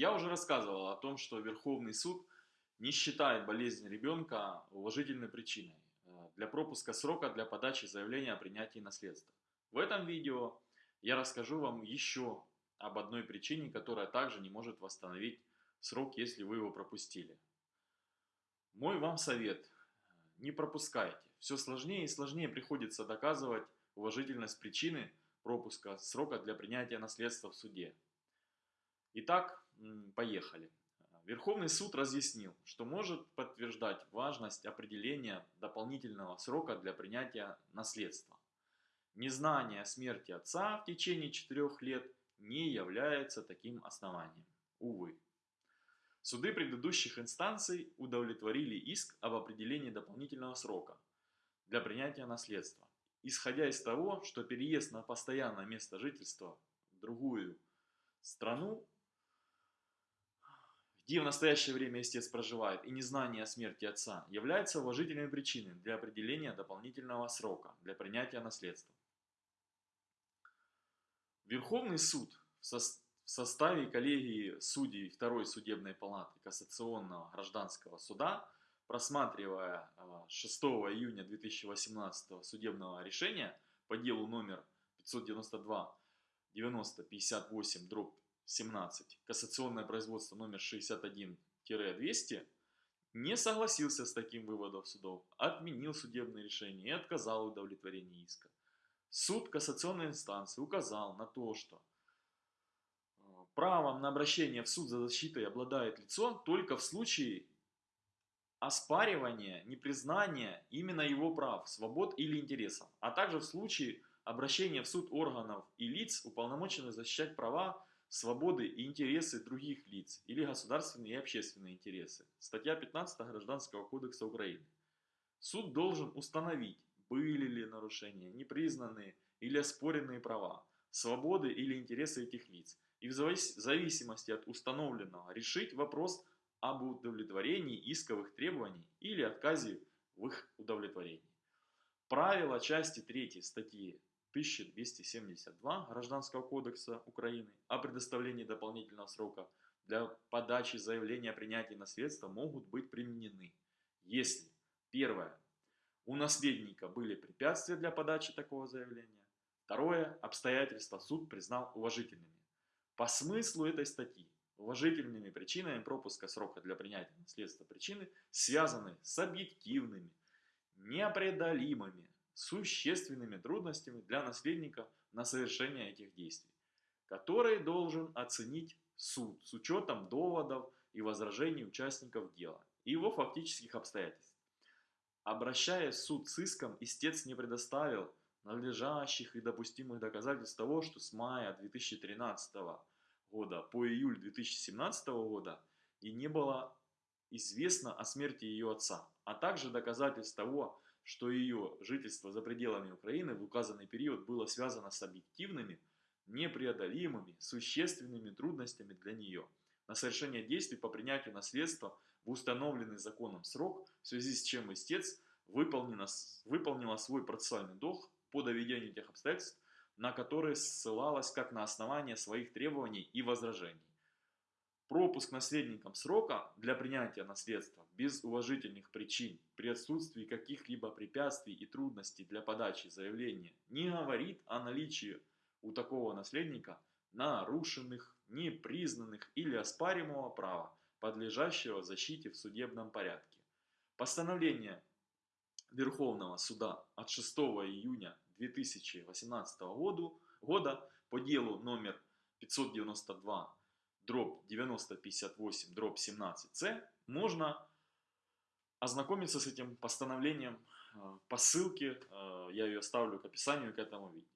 Я уже рассказывал о том, что Верховный суд не считает болезнь ребенка уважительной причиной э, для пропуска срока для подачи заявления о принятии наследства. В этом видео я расскажу вам еще об одной причине, которая также не может восстановить срок, если вы его пропустили. Мой вам совет – не пропускайте. Все сложнее и сложнее приходится доказывать уважительность причины пропуска срока для принятия наследства в суде. Итак, поехали. Верховный суд разъяснил, что может подтверждать важность определения дополнительного срока для принятия наследства. Незнание смерти отца в течение четырех лет не является таким основанием. Увы. Суды предыдущих инстанций удовлетворили иск об определении дополнительного срока для принятия наследства, исходя из того, что переезд на постоянное место жительства в другую страну где в настоящее время истец проживает, и незнание о смерти отца, является уважительной причиной для определения дополнительного срока для принятия наследства. Верховный суд в составе коллегии судей Второй судебной палаты Кассационного гражданского суда, просматривая 6 июня 2018 судебного решения по делу номер 592 90 58 дробь 17, кассационное производство номер 61-200, не согласился с таким выводом судов, отменил судебное решение и отказал в удовлетворении иска. Суд кассационной инстанции указал на то, что э, правом на обращение в суд за защитой обладает лицо только в случае оспаривания, непризнания именно его прав, свобод или интересов, а также в случае обращения в суд органов и лиц, уполномоченных защищать права свободы и интересы других лиц или государственные и общественные интересы. Статья 15 Гражданского кодекса Украины. Суд должен установить, были ли нарушения, непризнанные или оспоренные права, свободы или интересы этих лиц, и в зависимости от установленного решить вопрос об удовлетворении исковых требований или отказе в их удовлетворении. Правила части 3 статьи 1272 Гражданского кодекса Украины о предоставлении дополнительного срока для подачи заявления о принятии наследства могут быть применены, если первое, у наследника были препятствия для подачи такого заявления, второе, обстоятельства суд признал уважительными. По смыслу этой статьи уважительными причинами пропуска срока для принятия наследства причины связаны с объективными, непреодолимыми, существенными трудностями для наследника на совершение этих действий, которые должен оценить суд с учетом доводов и возражений участников дела и его фактических обстоятельств. Обращаясь в суд с иском, истец не предоставил надлежащих и допустимых доказательств того, что с мая 2013 года по июль 2017 года и не было известно о смерти ее отца, а также доказательств того, что ее жительство за пределами Украины в указанный период было связано с объективными, непреодолимыми, существенными трудностями для нее на совершение действий по принятию наследства в установленный законом срок, в связи с чем истец выполнила, выполнила свой процессуальный долг по доведению тех обстоятельств, на которые ссылалась как на основание своих требований и возражений. Пропуск наследникам срока для принятия наследства без уважительных причин при отсутствии каких-либо препятствий и трудностей для подачи заявления не говорит о наличии у такого наследника нарушенных, непризнанных или оспаримого права, подлежащего защите в судебном порядке. Постановление Верховного суда от 6 июня 2018 года по делу номер 592 дробь 9058 дробь 17c, можно ознакомиться с этим постановлением э, по ссылке, э, я ее оставлю к описанию к этому видео.